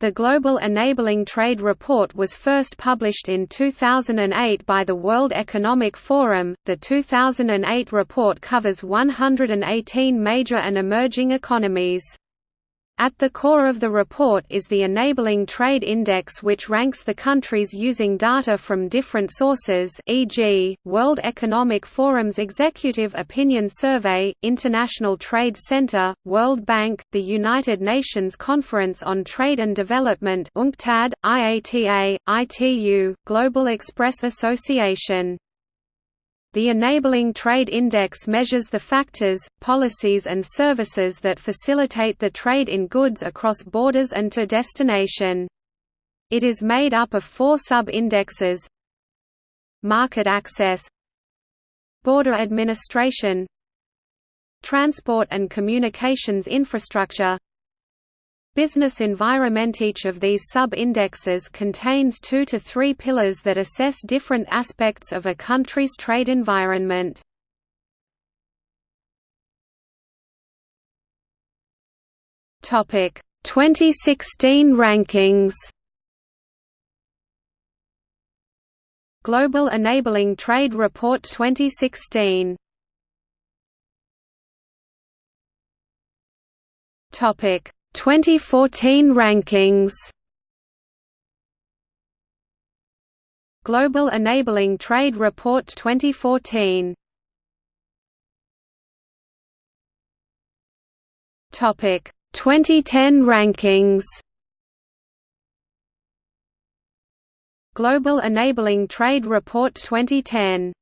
The Global Enabling Trade Report was first published in 2008 by the World Economic Forum. The 2008 report covers 118 major and emerging economies. At the core of the report is the Enabling Trade Index which ranks the countries using data from different sources e.g., World Economic Forum's Executive Opinion Survey, International Trade Center, World Bank, the United Nations Conference on Trade and Development UNCTAD, IATA, ITU, Global Express Association. The Enabling Trade Index measures the factors, policies and services that facilitate the trade in goods across borders and to destination. It is made up of four sub-indexes. Market access. Border administration. Transport and communications infrastructure Business environment Each of these sub-indexes contains two to three pillars that assess different aspects of a country's trade environment. Topic 2016 rankings Global Enabling Trade Report 2016 Topic 2014 rankings. Global Enabling Trade Report 2014 Topic 2010 rankings. Global Enabling Trade Report 2010